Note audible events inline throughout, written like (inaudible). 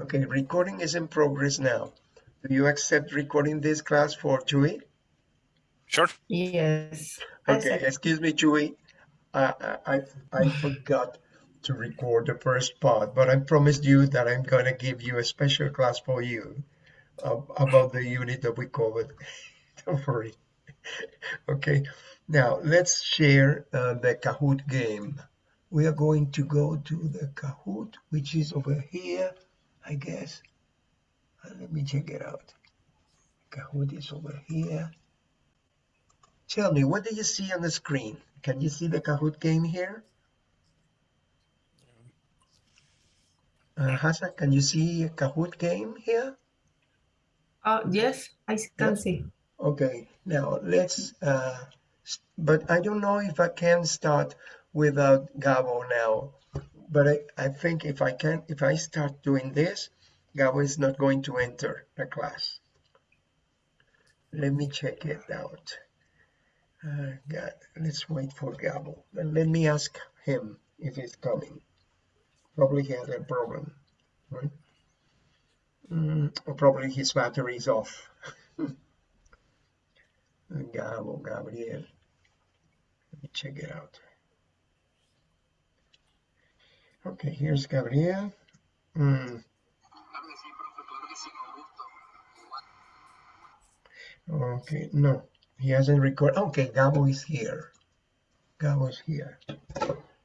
Okay, recording is in progress now. Do you accept recording this class for Chewy? Sure. Yes. Okay, excuse me, Chewy. I, I, I forgot to record the first part, but I promised you that I'm going to give you a special class for you uh, about the unit that we covered. (laughs) Don't worry. Okay, now let's share uh, the Kahoot game. We are going to go to the Kahoot, which is over here, I guess. Uh, let me check it out. Kahoot is over here. Tell me, what do you see on the screen? Can you see the Kahoot game here? Uh, Hassan, can you see a Kahoot game here? Oh, yes, I can see. Okay, now let's, uh, but I don't know if I can start without Gabo now. But I, I think if I can, if I start doing this, Gabo is not going to enter the class. Let me check it out. Uh, God, let's wait for Gabo. Let me ask him if he's coming. Probably he has a problem, right? Mm, or probably his battery is off. (laughs) Gabo, Gabriel. Let me check it out. Okay, here's Gabriel. Mm, okay, no, he hasn't recorded. Okay, Gabo is here. Gabo is here.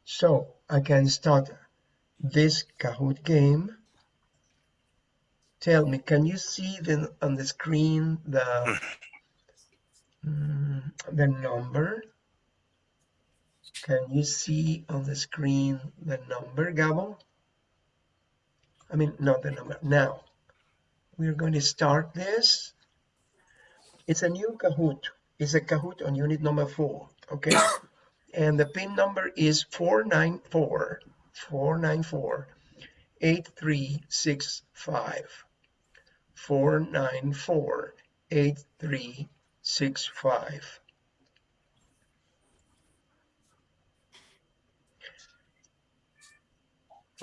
So I can start this Kahoot game. Tell me, can you see the, on the screen the Mm, the number. Can you see on the screen the number, Gabo? I mean, not the number. Now, we're going to start this. It's a new Kahoot. It's a Kahoot on unit number four, okay? (coughs) and the pin number is 494 494 8365 494 8365 six five.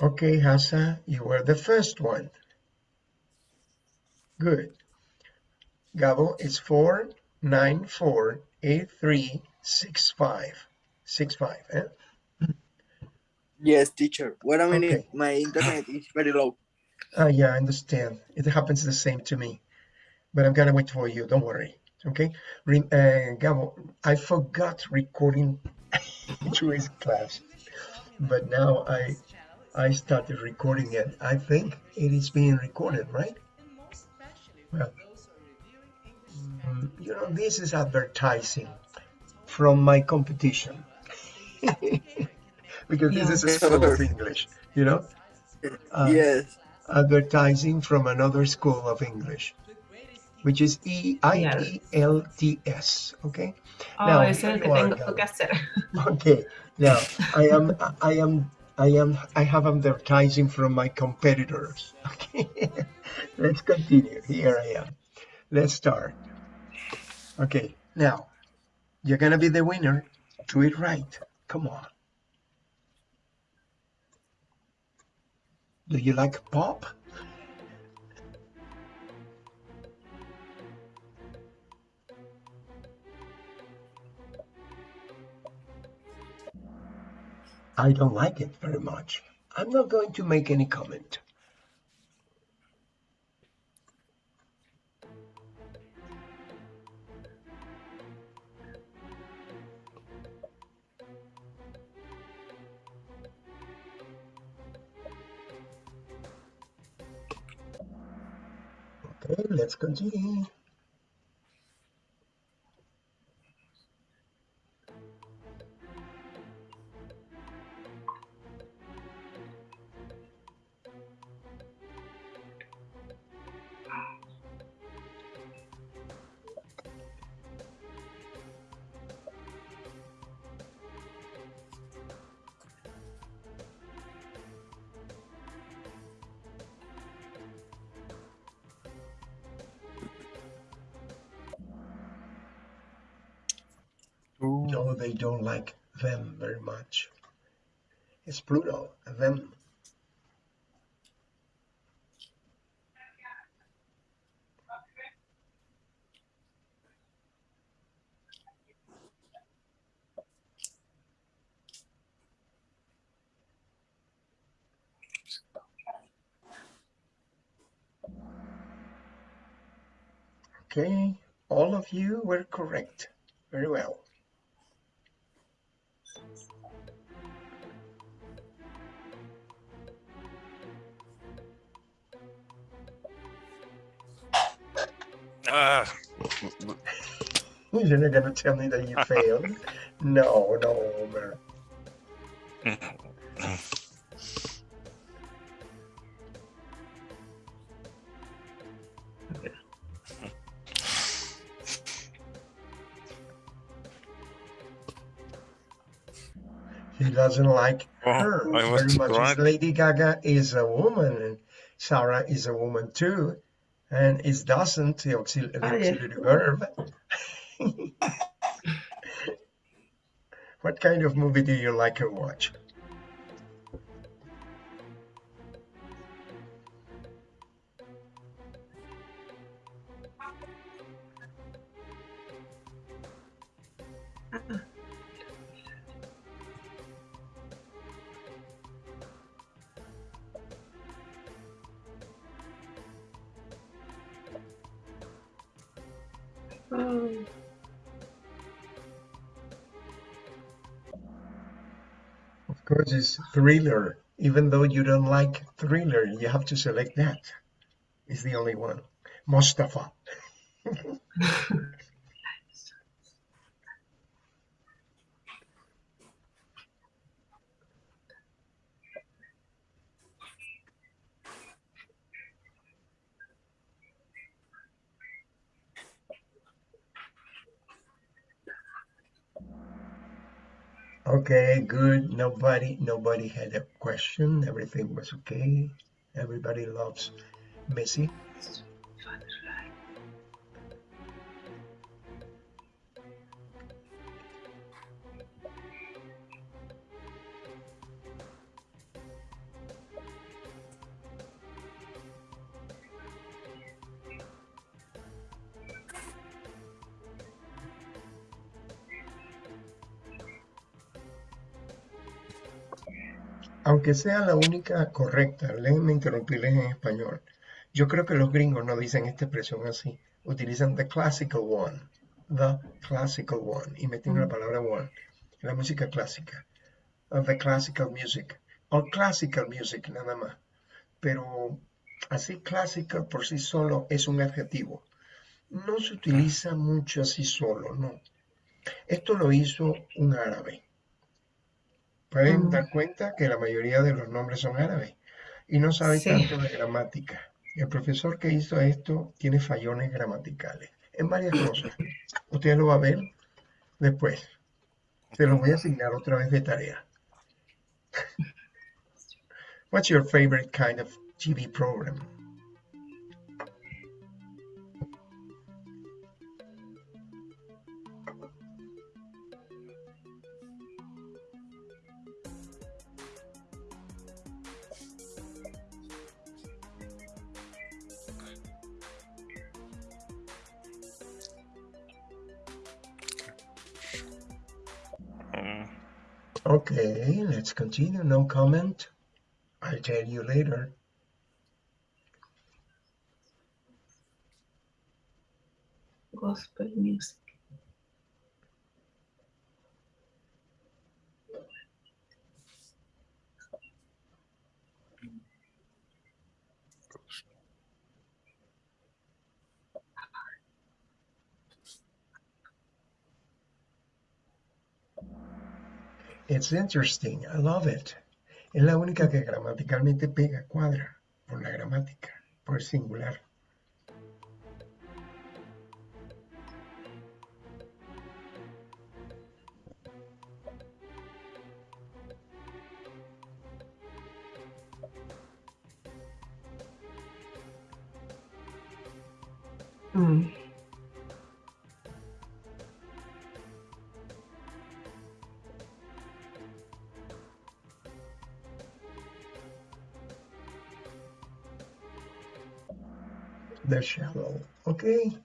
Okay, Hassa, you were the first one. Good. Gabo is four nine four eight three six five. Six five, eh? Yes, teacher. Wait a minute. Okay. My internet is very low. Ah, yeah, I understand. It happens the same to me. But I'm gonna wait for you, don't worry. Okay, Re uh, Gabo, I forgot recording (laughs) Jewish class, but now I I started recording it. I think it is being recorded, right? Well, mm, you know, this is advertising from my competition (laughs) because this is a school of English, you know. Uh, yes. advertising from another school of English, which is E I E L T S. Okay. Oh, Now, ese es el here que tengo que hacer. (laughs) Okay. Now I am I am I am I have advertising from my competitors. (laughs) Okay. Let's continue. Here I am. Let's start. Okay. Now you're gonna be the winner. Do it right. Come on. Do you like pop? I don't like it very much. I'm not going to make any comment. Okay, let's continue. Pluto, event. Okay, all of you were correct. Very well. Ah, You're not gonna tell me that you (laughs) failed? No, no, Homer. He doesn't like Oh, her very much. Lady Gaga is a woman, and Sarah is a woman too, and it doesn't the, auxil- the Ah, auxiliary verb. what kind of movie do you like to watch? Of course, it's thriller. Even though you don't like thriller, you have to select that. It's the only one. Mustafa. (laughs) Okay, good. Nobody, nobody had a question. Everything was okay. Everybody loves Messi. Aunque sea la única correcta, déjenme interrumpirles en español. Yo creo que los gringos no dicen esta expresión así. Utilizan the classical one. The classical one. Y meten la palabra one. La música clásica. The classical music. O classical music nada más. Pero así classical por sí solo es un adjetivo. No se utiliza mucho así solo, no. Esto lo hizo un árabe. Pueden Mm. dar cuenta que la mayoría de los nombres son árabes y no sabe Sí. tanto de gramática. El profesor que hizo esto tiene fallones gramaticales en varias cosas. Usted lo va a ver después. Se los voy a asignar otra vez de tarea. (laughs) What's your favorite kind of TV program? Okay, let's continue. No comment. I'll tell you later. gospel music. It's interesting. I love it. Es la única que gramaticalmente pega, cuadra, por la gramática, por el singular. Mm. Shallow. Okay.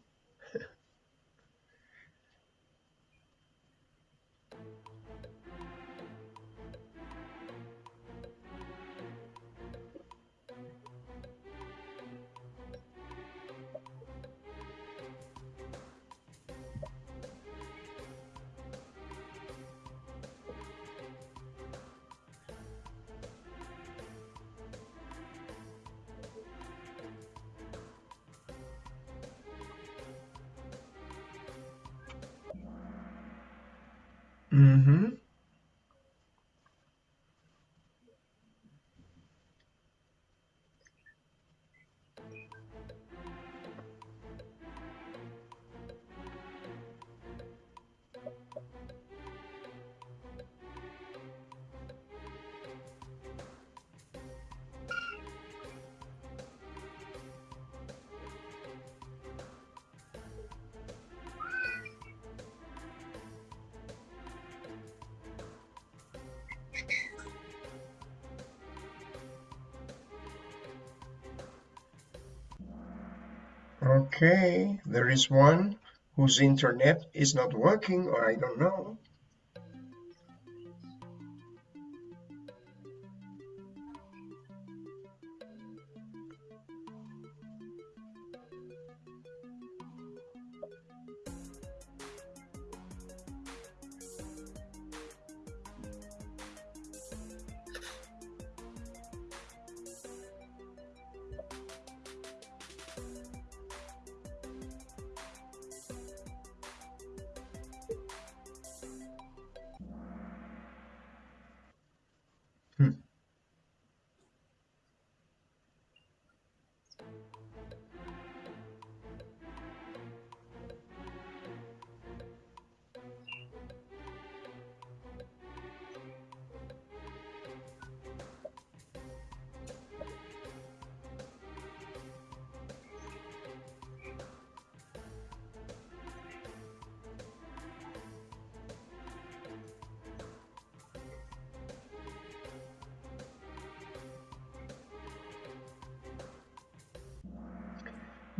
Okay, there is one whose internet is not working, or I don't know.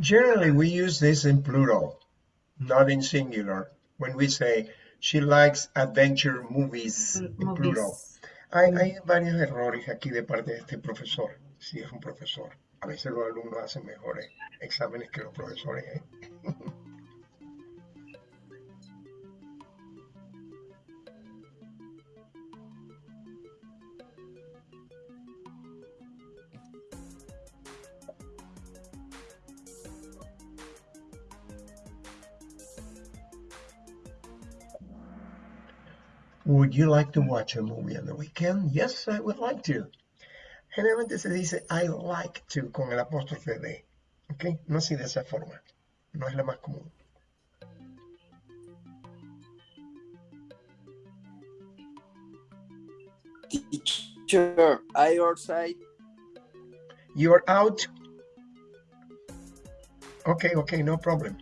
Generally, we use this in plural, not in singular. When we say she likes adventure movies Mm, en plural. Movies. Hay, hay varios errores aquí de parte de este profesor, si es un profesor. A veces los alumnos hacen mejores exámenes que los profesores. ¿eh? Would you like to watch a movie on the weekend? Yes, I would like to. Generalmente se dice I like to con el apóstrofe de. ¿Ok? No así de esa forma. No es la más común. Teacher, I outside. You're out. Okay, okay, no problem.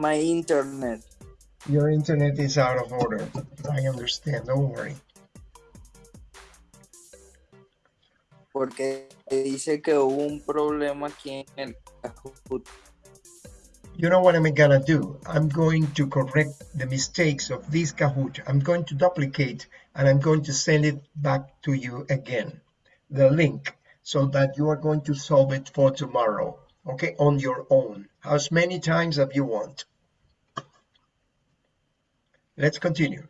My internet. your internet is out of order. I understand, don't worry. Porque dice que hubo un problema aquí en el Kahoot. You know what I'm gonna do? I'm going to correct the mistakes of this Kahoot. I'm going to duplicate and I'm going to send it back to you again, the link, so that you are going to solve it for tomorrow, okay, on your own, as many times as you want. Let's continue.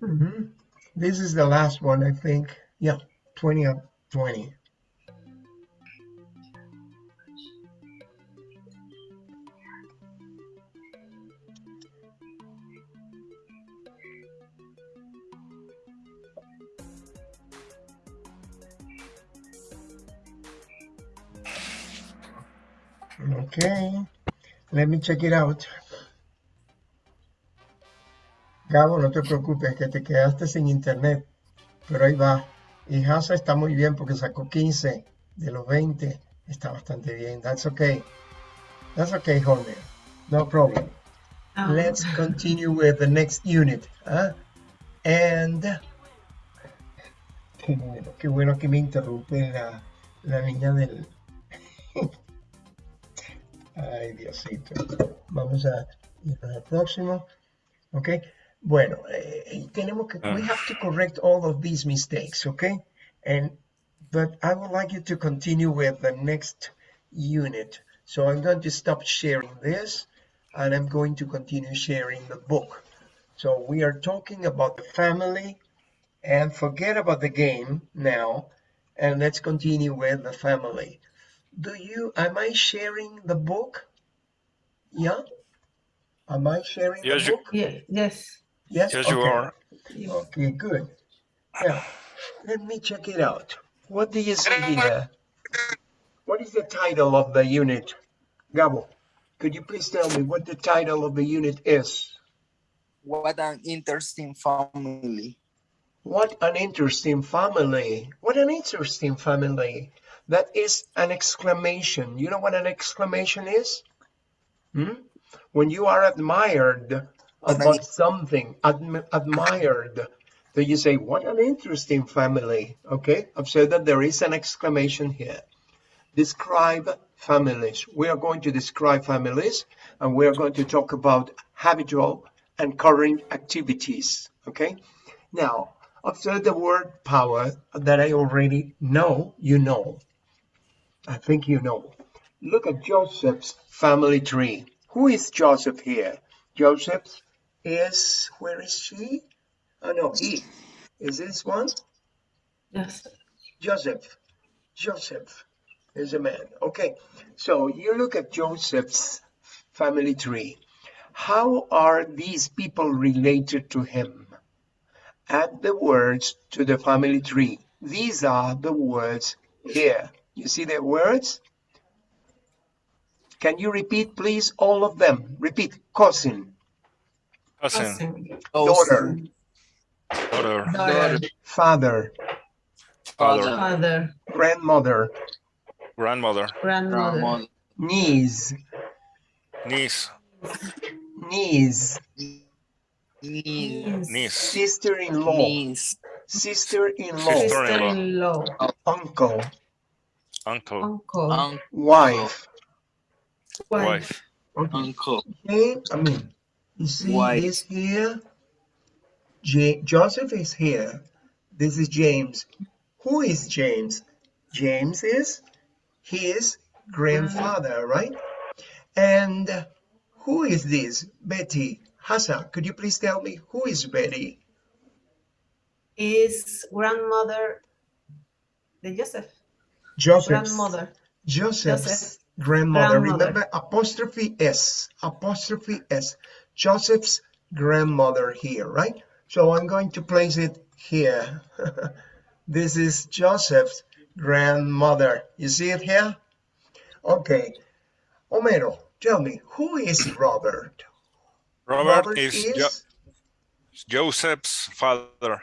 Mhm. This is the last one, I think. Yeah, 20 up 20. Okay, let me check it out. Gabo, no te preocupes, que te quedaste sin internet, pero ahí va. Y Hasa está muy bien porque sacó 15 de los 20. Está bastante bien. That's okay. That's okay, Jorge. No problem. Ah, Let's continue with the next unit. ¿ah? And qué bueno, qué bueno que me interrumpe la, la niña del. Ay, Diosito. Vamos a al próximo. Ok. Bueno, eh, tenemos que, we Ah. have to correct all of these mistakes, okay? And, but I would like you to continue with the next unit. So I'm going to stop sharing this and I'm going to continue sharing the book. So we are talking about the family and forget about the game now and let's continue with the family. Do you, am I sharing the book? Yeah? Am I sharing Yes, the you- book? Yeah, yes. Yes, Yes, you are. Okay, good. Now, let me check it out. What do you see here? What is the title of the unit? Gabo, could you please tell me what the title of the unit is? What an interesting family. What an interesting family. What an interesting family. That is an exclamation. You know what an exclamation is? Hmm? When you are admired about something, admi- admired, then you say, what an interesting family. Okay, observe that there is an exclamation here. Describe families. We are going to describe families and we are going to talk about habitual and current activities. Okay, now observe the word power that I already know you know. I think you know. Look at Joseph's family tree. Who is Joseph here? Joseph is, where is she? Oh no, he. Is this one? Yes. Joseph. Joseph is a man. Okay, so you look at Joseph's family tree. How are these people related to him? Add the words to the family tree. These are the words here. You see the words? Can you repeat, please, all of them? Repeat. Cousin, Cousin, Cousin. daughter, daughter, Daughter. father, father, Father. grandmother, grandmother, Grandmother. Grandmother. niece, niece, niece, Niece. niece, sister-in-law, Niece. sister-in-law, Sister-in-law. uncle, uncle, Uncle. Uncle. wife. Wife. wife, Okay, Uncle. okay, I mean, you see Wife. this here? J Joseph is here. This is James. Who is James? James is his grandfather, right? And who is this? Betty. Hassan, could you please tell me who is Betty? Is grandmother the Joseph. Joseph's Grandmother. Joseph's Joseph. grandmother. Grandmother. Remember apostrophe S, apostrophe S. Joseph's grandmother here, right? So I'm going to place it here. (laughs) this is Joseph's grandmother. You see it here? Okay. Homero, tell me, who is Robert? Robert, is, Jo- is Joseph's father,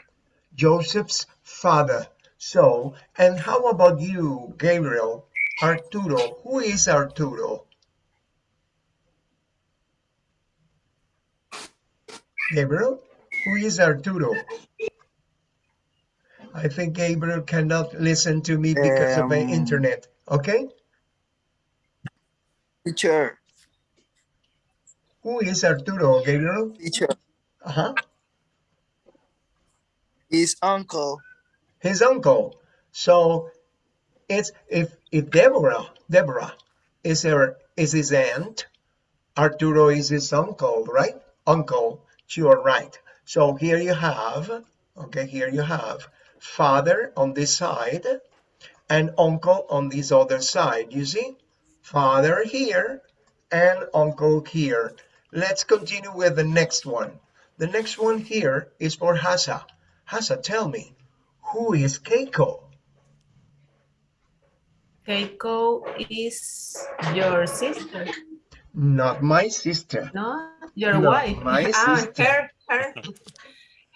Joseph's father. So, and how about you, Gabriel? Arturo, who is Arturo? Gabriel, who is Arturo? I think Gabriel cannot listen to me because of the Um, internet. Okay, Teacher. who is Arturo, Gabriel? Teacher. Uh-huh. His uncle. His uncle. So it's if if Deborah Deborah is her is his aunt, Arturo is his uncle, right? Uncle, you are right. So here you have, okay, here you have father on this side and uncle on this other side. You see, father here and uncle here. Let's continue with the next one. The next one here is for Hasa. Hasa, tell me, who is Keiko? Keiko is your sister, Not my sister. no? Your No, wife. my ah, sister. her, her,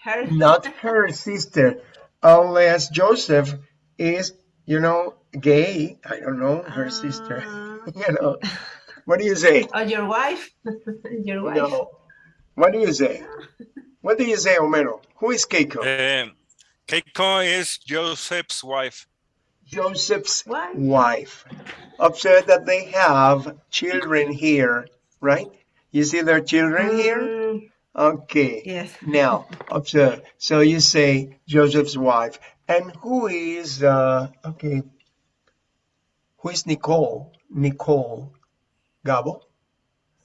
her. Not her sister. Unless Joseph is, you know, gay. I don't know, her sister. Ah. (laughs) You know, what do you say? Oh, your wife. (laughs) your wife. No. What do you say? What do you say, Homero? Who is Keiko? Um, Keiko is Joseph's wife. Joseph's Wife. wife. Observe that they have children here, right? You see their children here? Mm, Okay. Yes. Now, observe. So you say Joseph's wife. And who is, uh, okay, who is Nicole? Nicole Gabo.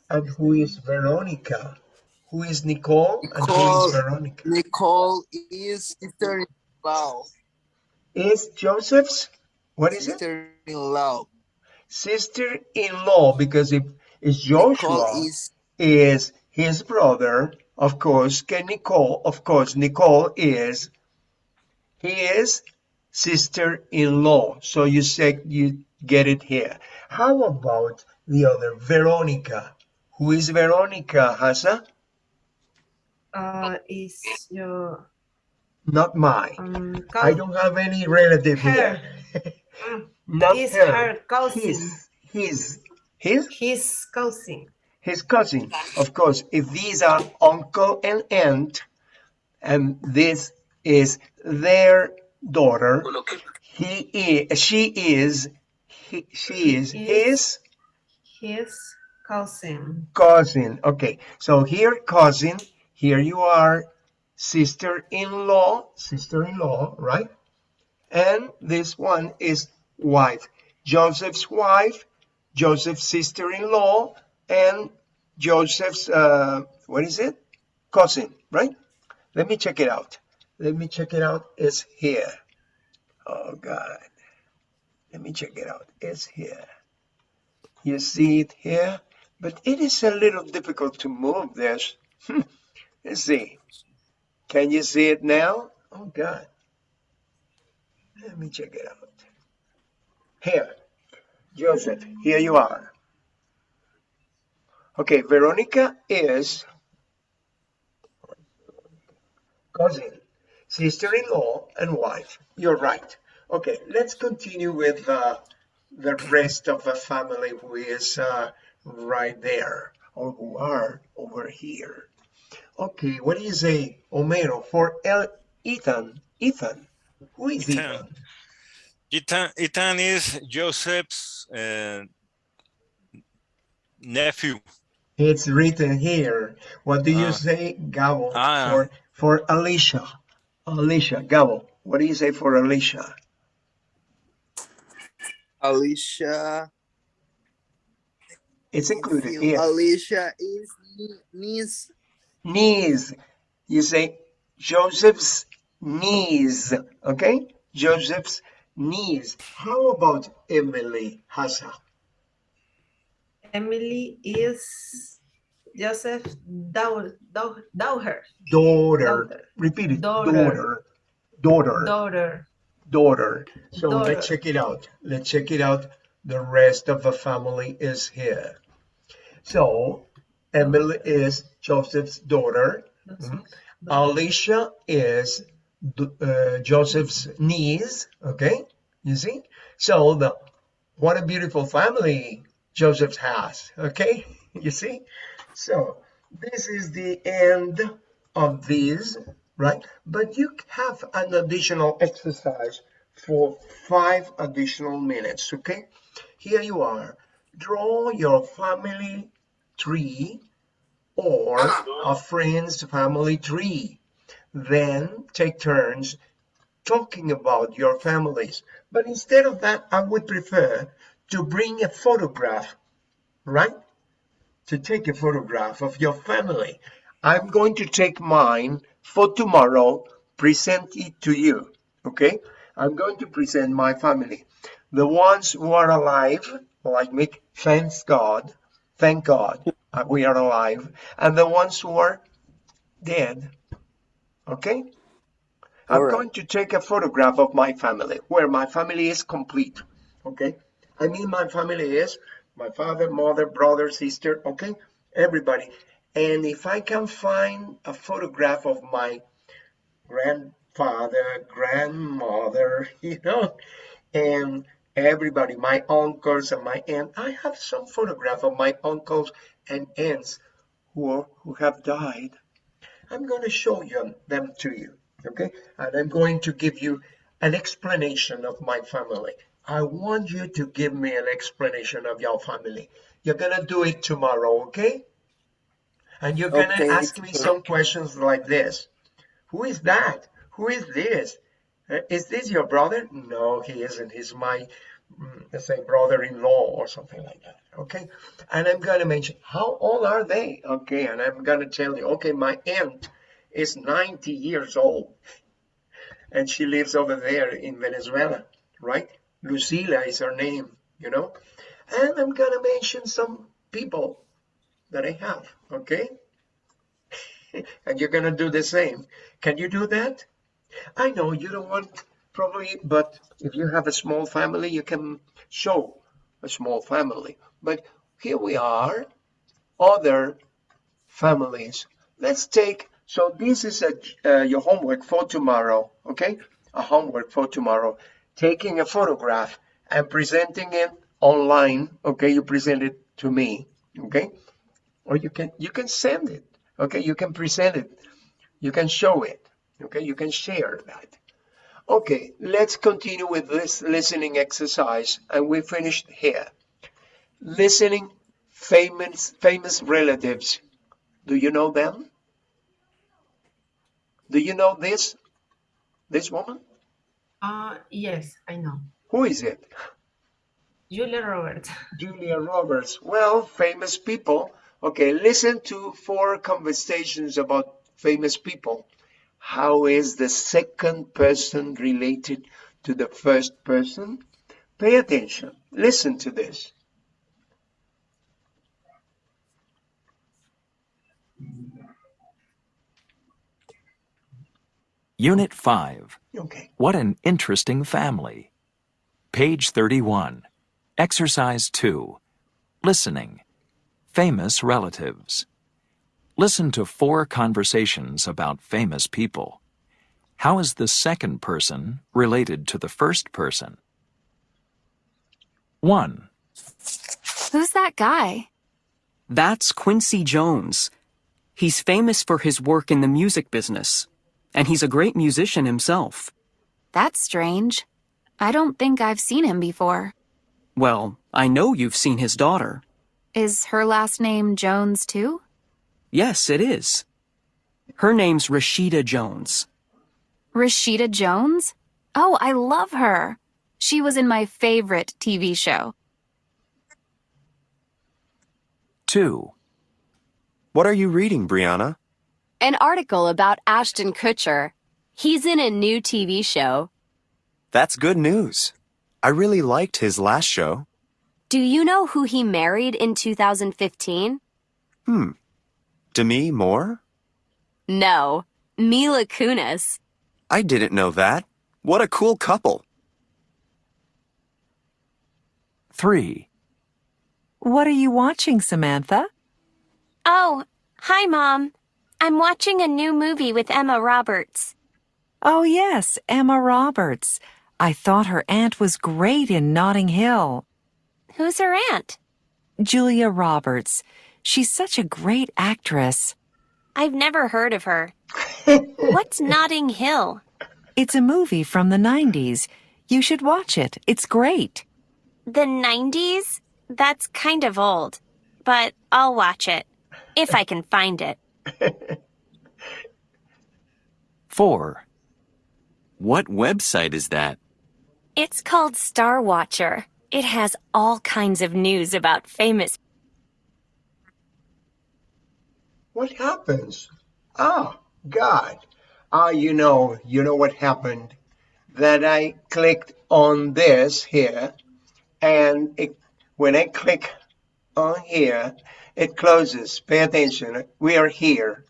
And who is Veronica? Who is Nicole and who Nicole. is Veronica? Nicole is sister-in-law. Is Joseph's, what is it? Sister-in-law. Sister-in-law, because if Nicole Joshua is is his brother, of course, can Nicole, of course, Nicole is, he is sister-in-law. So you say, you get it here. How about the other, Veronica? Who is Veronica, Hasa? Uh, is your Not mine. um, I don't have any relative her. here. (laughs) Mm, Not is her. her cousin. His, his, his, His cousin. his cousin. Of course, if these are uncle and aunt, and this is their daughter, he is, she is, he, she is his His cousin. cousin. Okay, so here cousin, here you are, sister-in-law, sister-in-law, right? And this one is wife. Joseph's wife, Joseph's sister-in-law, and Joseph's, uh, what is it? Cousin, right? Let me check it out. Let me check it out. It's here. Oh, God. Let me check it out. It's here. You see it here? But it is a little difficult to move this. (laughs) Let's see. Can you see it now? Oh, God. Let me check it out. Here, Joseph, here you are. Okay, Veronica is cousin, sister-in-law, and wife. You're right. Okay, let's continue with uh, the rest of the family who is uh, right there or who are over here. Okay, what do you say, Homero, for El Ethan? Ethan, who is Ethan. Ethan? Ethan, Ethan is Joseph's uh, nephew. It's written here. What do you Ah. say, Gabo, Ah. for for Alicia? Alicia, Gabo, what do you say for Alicia? Alicia. It's included here. Alicia is niece. Knees. You say Joseph's knees. Okay? Joseph's knees. How about Emily Hassa? Emily is Joseph's daughter. Daughter. Daughter. Daughter. Repeat it. Daughter. Daughter. Daughter. Daughter. daughter. So Daughter. let's check it out. Let's check it out. The rest of the family is here. So Emily is Joseph's daughter. Mhm. Alicia is uh, Joseph's niece. Okay, you see. So the what a beautiful family Joseph has. Okay, (laughs) you see. So this is the end of these, right? But you have an additional exercise for five additional minutes. Okay, here you are. Draw your family tree or ah. a friend's family tree. Then take turns talking about your families. But instead of that, I would prefer to bring a photograph, right? To take a photograph of your family. I'm going to take mine for tomorrow, present it to you, okay? I'm going to present my family. The ones who are alive, like me, thanks God, thank God uh, we are alive. And the ones who are dead, okay? I'm All right. going to take a photograph of my family, where my family is complete, okay? I mean my family is my father, mother, brother, sister, okay? Everybody. And if I can find a photograph of my grandfather, grandmother, (laughs) you know, and everybody, my uncles and my aunt, I have some photograph of my uncles and aunts who, are, who have died. I'm going to show you them to you, okay? And I'm going to give you an explanation of my family. I want you to give me an explanation of your family. You're going to do it tomorrow, okay? And you're gonna Okay, ask me teacher. some questions like this. Who is that? Who is this? Uh, Is this your brother? No, he isn't. He's my, mm, let's say, brother-in-law or something like that. Okay. And I'm gonna mention how old are they? Okay. And I'm gonna tell you, okay, my aunt is 90 years old and she lives over there in Venezuela, right? Lucila is her name, you know? And I'm gonna mention some people that I have, okay? (laughs) and you're gonna do the same. Can you do that? I know you don't want probably, but if you have a small family, you can show a small family. But here we are, other families. Let's take, so this is a, uh, your homework for tomorrow, okay? A homework for tomorrow. Taking a photograph and presenting it online, okay? You present it to me, okay? Or you can, you can send it, okay? You can present it. You can show it, okay? You can share that. Okay, let's continue with this listening exercise and we finished here. Listening famous famous relatives. Do you know them? Do you know this? This woman? Uh, yes, I know. Who is it? Julia Roberts. (laughs) Julia Roberts. Well, famous people. Okay, listen to four conversations about famous people. How is the second person related to the first person? Pay attention. Listen to this. Unit 5. Okay. What an interesting family. Page 31. Exercise 2. Listening. Famous relatives. Listen to four conversations about famous people. How is the second person related to the first person? 1, Who's that guy? That's Quincy Jones. He's famous for his work in the music business, and he's a great musician himself. That's strange. I don't think I've seen him before. Well, I know you've seen his daughter. Is her last name Jones too? Yes, it is. Her name's Rashida Jones. Rashida Jones? Oh, I love her. She was in my favorite TV show. 2, What are you reading, Brianna? An article about Ashton Kutcher. He's in a new TV show. That's good news. I really liked his last show. Do you know who he married in 2015? Hmm. Demi Moore? No, Mila Kunis. I didn't know that. What a cool couple. 3, What are you watching, Samantha? Oh, hi, Mom. I'm watching a new movie with Emma Roberts. Oh, yes, Emma Roberts. I thought her aunt was great in Notting Hill. Who's her aunt? Julia Roberts. She's such a great actress. I've never heard of her. (laughs) What's Notting Hill? It's a movie from the 90s. You should watch it. It's great. The 90s? That's kind of old. But I'll watch it. If I can find it. (laughs) 4, What website is that? It's called Star Watcher. It has all kinds of news about famous. What happens? Ah, God. Ah, you know, you know what happened? That I clicked on this here, and it, when I click on here, it closes. Pay attention. We are here.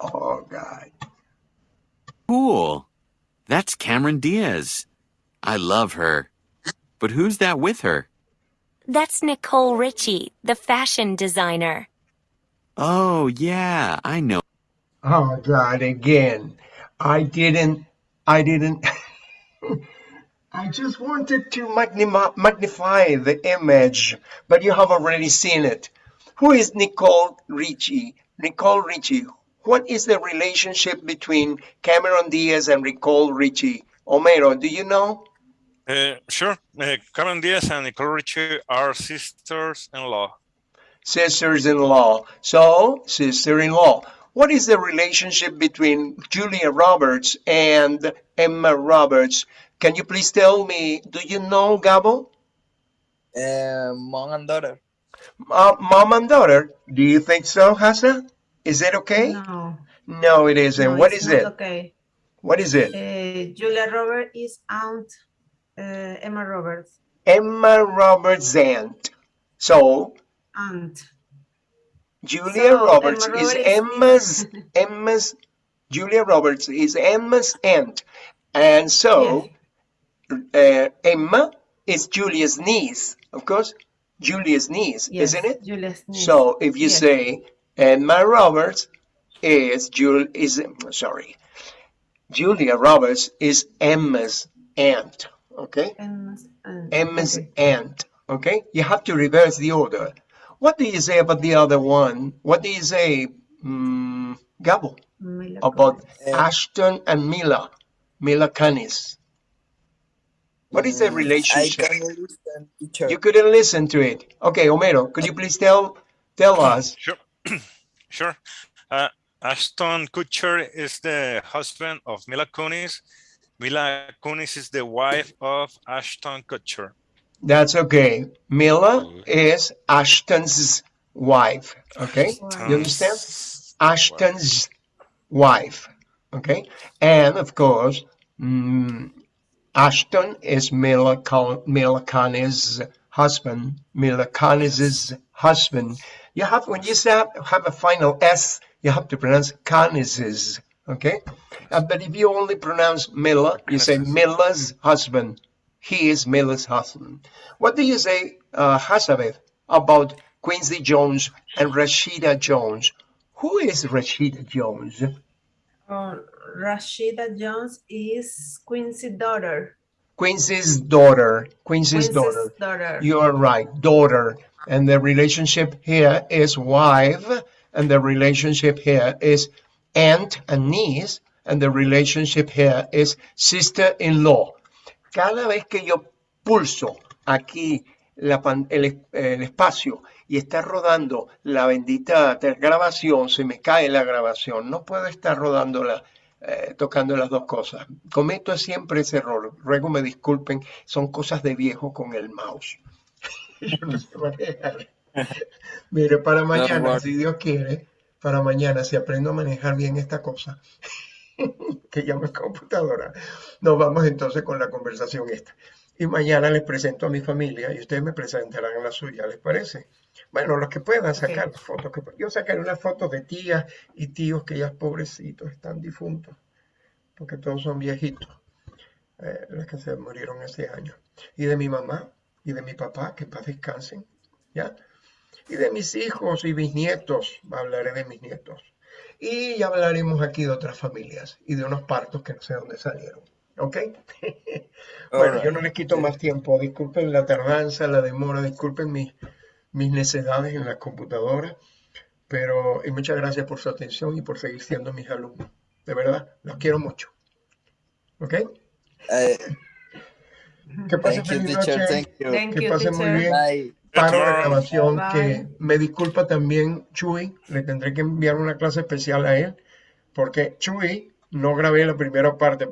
Oh, God. Cool. That's Cameron Diaz. I love her. But who's that with her? That's Nicole Richie, the fashion designer. Oh, yeah, I know. Oh, God, again. I didn't, I didn't. (laughs) I just wanted to magnify, magnify the image, but you have already seen it. Who is Nicole Richie? Nicole Richie. What is the relationship between Cameron Diaz and Nicole Richie? Homero, do you know? Uh, sure. Uh, Cameron Diaz and Nicole Richie are sisters-in-law. sisters-in-law. So, sister-in-law. What is the relationship between Julia Roberts and Emma Roberts? Can you please tell me, do you know, Gabo? Uh, mom and daughter. Uh, mom and daughter? Do you think so, Hasa? Is it okay? No. No, it isn't. no, what it's is not it? Okay. What is it? Uh, Julia Roberts is aunt Emma Roberts. Emma Roberts' aunt. So, Aunt. Julia So, Roberts Emma is Emma's (laughs) Emma's Julia Roberts is Emma's aunt, and so uh, Emma is Julia's niece, of course, Julia's niece, Yes, isn't it? Julia's niece. So if you Yes. say Emma Roberts is Jul is sorry, Julia Roberts is Emma's aunt, okay? Emma's aunt. Emma's Okay. you have to reverse the order. What do you say about the other one? What do you say, mm, Gabo, Mila about Kunis. Ashton and Mila, Mila Kunis? What is the Mm, I relationship? can listen, teacher. You couldn't listen to it. Okay, Homero, could you please tell tell us? Sure. (clears throat) sure. Uh, Ashton Kutcher is the husband of Mila Kunis. Mila Kunis is the wife of Ashton Kutcher. That's okay. Mila is Ashton's wife. Okay, you understand? Ashton's wife. Okay, and of course, mm, Ashton is Mila, Mila Kunis' husband. Mila Kunis's husband. You have when you say have a final S, you have to pronounce Kunis's. Okay, Uh, but if you only pronounce Mila, you say Mila's husband. He is Mila's husband. What do you say, uh, Hazabeth, about Quincy Jones and Rashida Jones? Who is Rashida Jones? Oh, Rashida Jones is Quincy's daughter. Quincy's daughter. Quincy's, Quincy's daughter. daughter. You are right, daughter. And the relationship here is wife, and the relationship here is aunt and niece, and the relationship here is sister-in-law. Cada vez que yo pulso aquí la pan- el, es- el espacio y está rodando la bendita grabación, se me cae la grabación. No puedo estar rodándola, eh, tocando las dos cosas. Cometo siempre ese error. Ruego me disculpen, son cosas de viejo con el mouse. (laughs) Yo no sé manejar. (laughs) Mire, para mañana, si Dios quiere, para mañana, si aprendo a manejar bien esta cosa, (laughs) que llamo computadora, nos vamos entonces con la conversación esta. Y mañana les presento a mi familia y ustedes me presentarán a la suya, ¿les parece? Bueno, los que puedan sacar fotos. Que, yo sacaré unas fotos de tías y tíos que ya pobrecitos están difuntos, porque todos son viejitos, eh, los que se murieron hace años. Y de mi mamá y de mi papá, que en paz descansen, ¿ya? Y de mis hijos y bisnietos, hablaré de mis nietos. Y ya hablaremos aquí de otras familias y de unos partos que no sé dónde salieron. ¿Ok? (laughs) bueno, yo no les quito más tiempo. Disculpen la tardanza, la demora, disculpen mis, mis necedades en la computadora. Pero, y muchas gracias por su atención y por seguir siendo mis alumnos. De verdad, los quiero mucho. ¿Ok? Eh, Que pasen thank you, feliz teacher. noche. Thank you. Thank Que pasen muy bien. Bye. Paro la Doctor. grabación Bye. que me disculpa también Chuy, le tendré que enviar una clase especial a él, porque Chuy no grabé la primera parte.